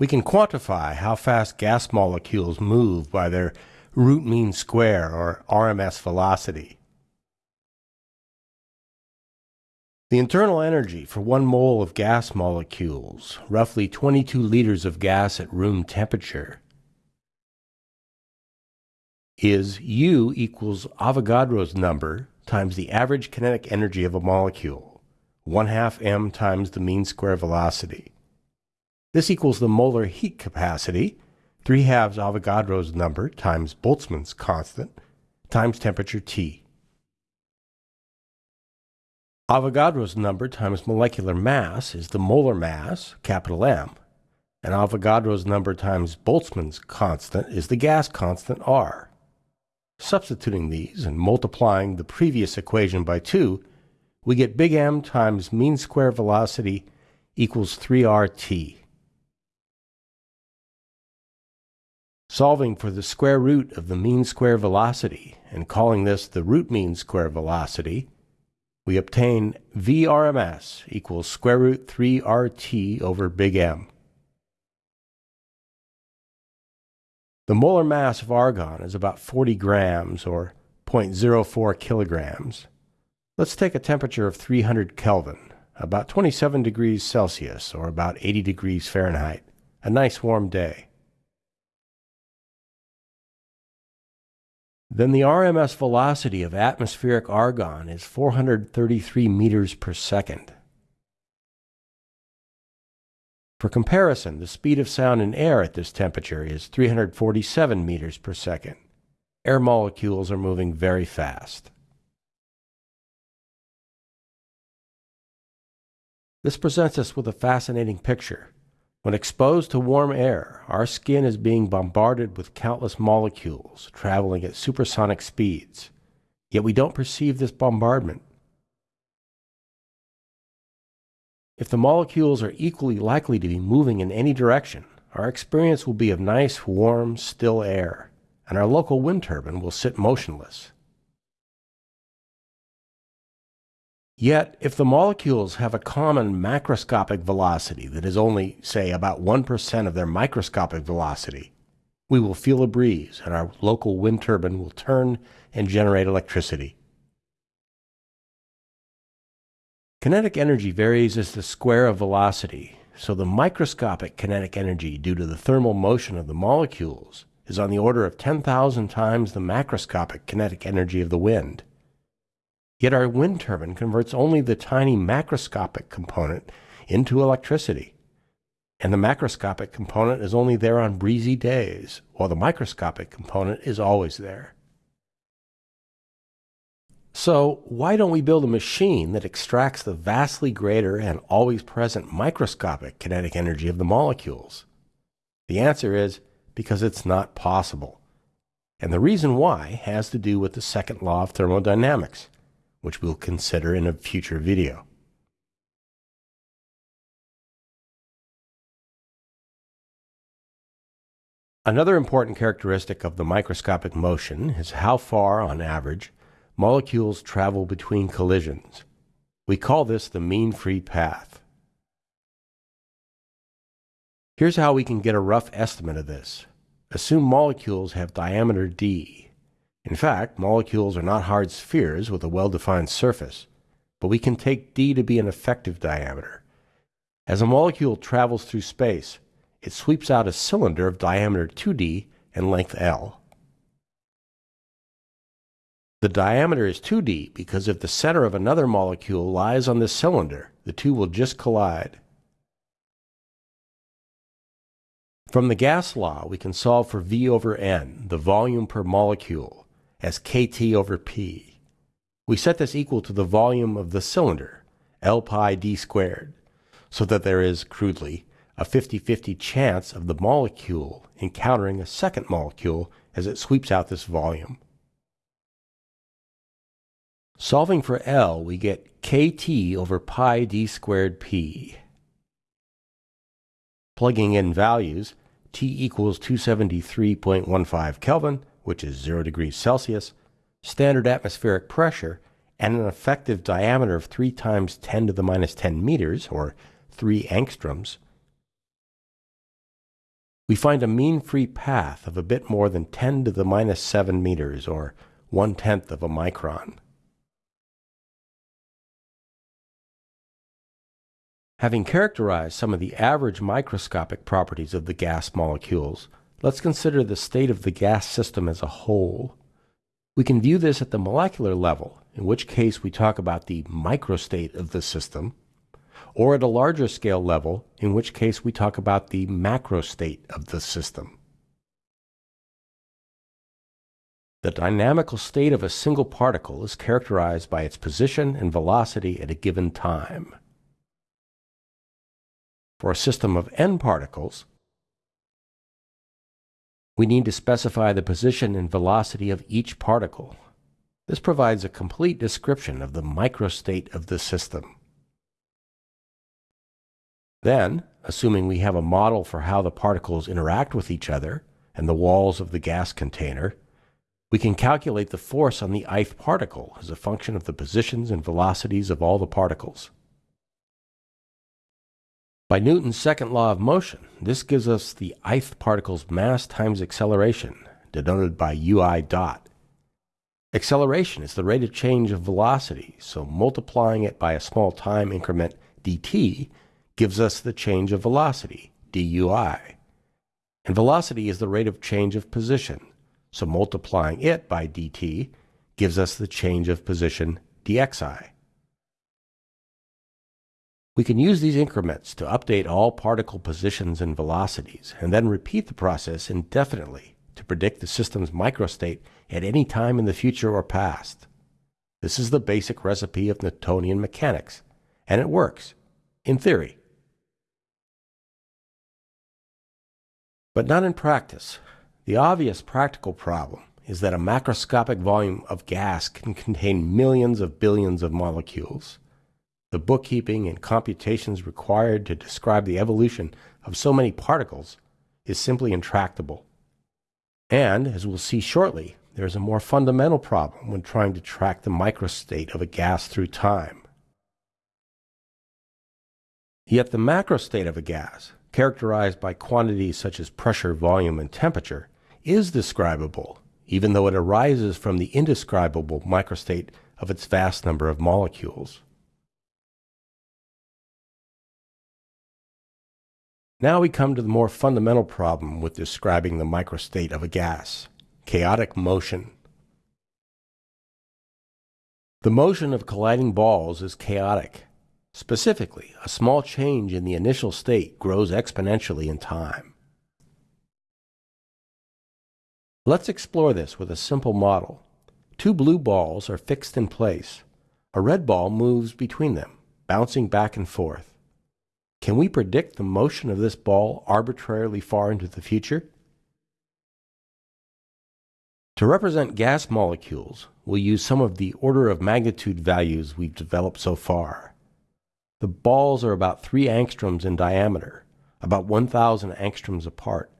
We can quantify how fast gas molecules move by their root mean square or RMS velocity. The internal energy for one mole of gas molecules, roughly 22 liters of gas at room temperature, is U equals Avogadro's number times the average kinetic energy of a molecule, 1 half m times the mean square velocity. This equals the molar heat capacity, 3 halves Avogadro's number times Boltzmann's constant, times temperature T. Avogadro's number times molecular mass is the molar mass, capital M, and Avogadro's number times Boltzmann's constant is the gas constant R. Substituting these and multiplying the previous equation by 2, we get big M times mean square velocity equals 3RT. Solving for the square root of the mean square velocity and calling this the root mean square velocity, we obtain VRMS equals square root 3RT over big M. The molar mass of argon is about 40 grams or 0.04 kilograms. Let's take a temperature of 300 Kelvin, about 27 degrees Celsius or about 80 degrees Fahrenheit, a nice warm day. Then the RMS velocity of atmospheric argon is 433 meters per second. For comparison, the speed of sound in air at this temperature is 347 meters per second. Air molecules are moving very fast. This presents us with a fascinating picture. When exposed to warm air, our skin is being bombarded with countless molecules traveling at supersonic speeds, yet we don't perceive this bombardment. If the molecules are equally likely to be moving in any direction, our experience will be of nice, warm, still air, and our local wind turbine will sit motionless. Yet, if the molecules have a common macroscopic velocity that is only, say, about 1% of their microscopic velocity, we will feel a breeze and our local wind turbine will turn and generate electricity. Kinetic energy varies as the square of velocity, so the microscopic kinetic energy due to the thermal motion of the molecules is on the order of 10,000 times the macroscopic kinetic energy of the wind. Yet our wind turbine converts only the tiny macroscopic component into electricity. And the macroscopic component is only there on breezy days, while the microscopic component is always there. So, why don't we build a machine that extracts the vastly greater and always present microscopic kinetic energy of the molecules? The answer is because it's not possible. And the reason why has to do with the second law of thermodynamics which we'll consider in a future video. Another important characteristic of the microscopic motion is how far, on average, molecules travel between collisions. We call this the mean free path. Here's how we can get a rough estimate of this. Assume molecules have diameter d in fact, molecules are not hard spheres with a well-defined surface, but we can take d to be an effective diameter. As a molecule travels through space, it sweeps out a cylinder of diameter 2d and length L. The diameter is 2d because if the center of another molecule lies on this cylinder, the two will just collide. From the gas law, we can solve for V over N, the volume per molecule, as kT over P. We set this equal to the volume of the cylinder, L pi d squared, so that there is, crudely, a 50-50 chance of the molecule encountering a second molecule as it sweeps out this volume. Solving for L, we get kT over pi d squared p. Plugging in values, T equals 273.15 Kelvin, which is 0 degrees Celsius, standard atmospheric pressure, and an effective diameter of 3 times 10 to the minus 10 meters, or 3 angstroms, we find a mean free path of a bit more than 10 to the minus 7 meters, or one tenth of a micron. Having characterized some of the average microscopic properties of the gas molecules, let's consider the state of the gas system as a whole. We can view this at the molecular level, in which case we talk about the microstate of the system, or at a larger scale level, in which case we talk about the macrostate of the system. The dynamical state of a single particle is characterized by its position and velocity at a given time. For a system of n particles, we need to specify the position and velocity of each particle. This provides a complete description of the microstate of the system. Then, assuming we have a model for how the particles interact with each other and the walls of the gas container, we can calculate the force on the ith particle as a function of the positions and velocities of all the particles. By Newton's second law of motion, this gives us the ith particle's mass times acceleration, denoted by ui dot. Acceleration is the rate of change of velocity, so multiplying it by a small time increment dt gives us the change of velocity, dui. And velocity is the rate of change of position, so multiplying it by dt gives us the change of position dxi. We can use these increments to update all particle positions and velocities, and then repeat the process indefinitely to predict the system's microstate at any time in the future or past. This is the basic recipe of Newtonian mechanics, and it works, in theory. But not in practice. The obvious practical problem is that a macroscopic volume of gas can contain millions of billions of molecules. The bookkeeping and computations required to describe the evolution of so many particles is simply intractable. And, as we'll see shortly, there is a more fundamental problem when trying to track the microstate of a gas through time. Yet the macrostate of a gas, characterized by quantities such as pressure, volume, and temperature, is describable, even though it arises from the indescribable microstate of its vast number of molecules. Now we come to the more fundamental problem with describing the microstate of a gas, chaotic motion. The motion of colliding balls is chaotic. Specifically, a small change in the initial state grows exponentially in time. Let's explore this with a simple model. Two blue balls are fixed in place. A red ball moves between them, bouncing back and forth. Can we predict the motion of this ball arbitrarily far into the future? To represent gas molecules, we'll use some of the order of magnitude values we've developed so far. The balls are about 3 angstroms in diameter, about 1,000 angstroms apart,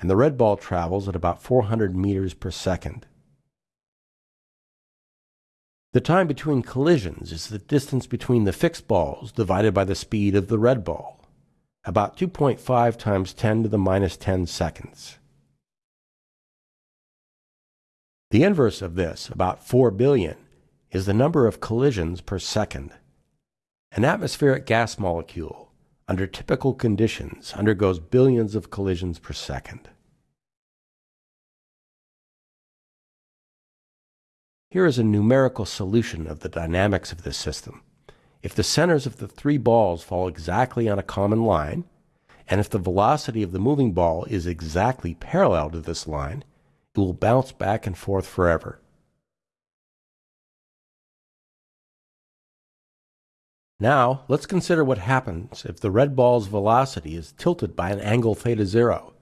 and the red ball travels at about 400 meters per second. The time between collisions is the distance between the fixed balls divided by the speed of the red ball, about 2.5 times 10 to the minus 10 seconds. The inverse of this, about 4 billion, is the number of collisions per second. An atmospheric gas molecule, under typical conditions, undergoes billions of collisions per second. Here is a numerical solution of the dynamics of this system. If the centers of the three balls fall exactly on a common line, and if the velocity of the moving ball is exactly parallel to this line, it will bounce back and forth forever. Now, let's consider what happens if the red ball's velocity is tilted by an angle theta zero.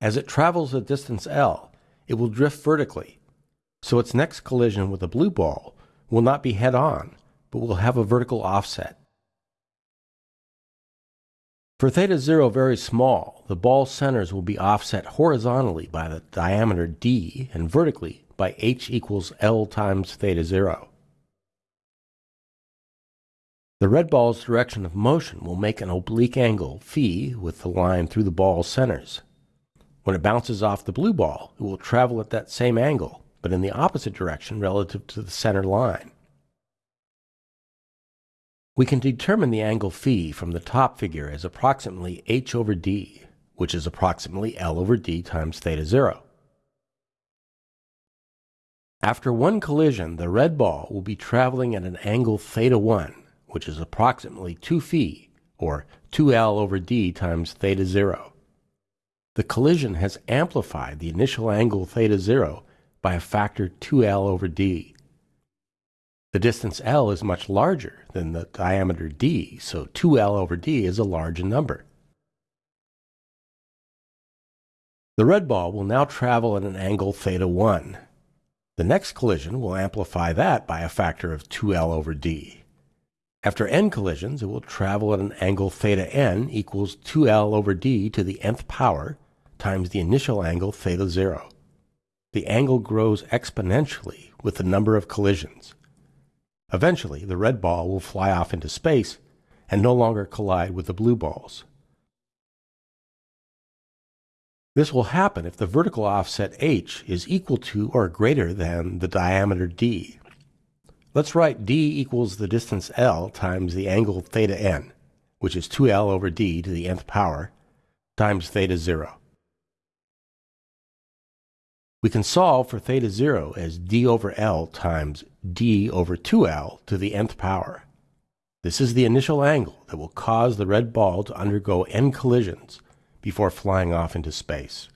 As it travels a distance L, it will drift vertically so its next collision with the blue ball will not be head on, but will have a vertical offset. For theta 0 very small, the ball centers will be offset horizontally by the diameter d and vertically by h equals L times theta 0. The red ball's direction of motion will make an oblique angle phi with the line through the ball centers. When it bounces off the blue ball, it will travel at that same angle, but in the opposite direction relative to the center line. We can determine the angle phi from the top figure as approximately h over d, which is approximately L over d times theta 0. After one collision, the red ball will be traveling at an angle theta 1, which is approximately 2 phi, or 2L over d times theta 0. The collision has amplified the initial angle theta 0 by a factor 2L over d. The distance L is much larger than the diameter d, so 2L over d is a large number. The red ball will now travel at an angle theta 1. The next collision will amplify that by a factor of 2L over d. After n collisions, it will travel at an angle theta n equals 2L over d to the nth power times the initial angle theta 0. The angle grows exponentially with the number of collisions. Eventually, the red ball will fly off into space and no longer collide with the blue balls. This will happen if the vertical offset h is equal to or greater than the diameter d. Let's write d equals the distance l times the angle theta n, which is 2l over d to the nth power, times theta 0. We can solve for theta 0 as d over L times d over 2L to the nth power. This is the initial angle that will cause the red ball to undergo n collisions before flying off into space.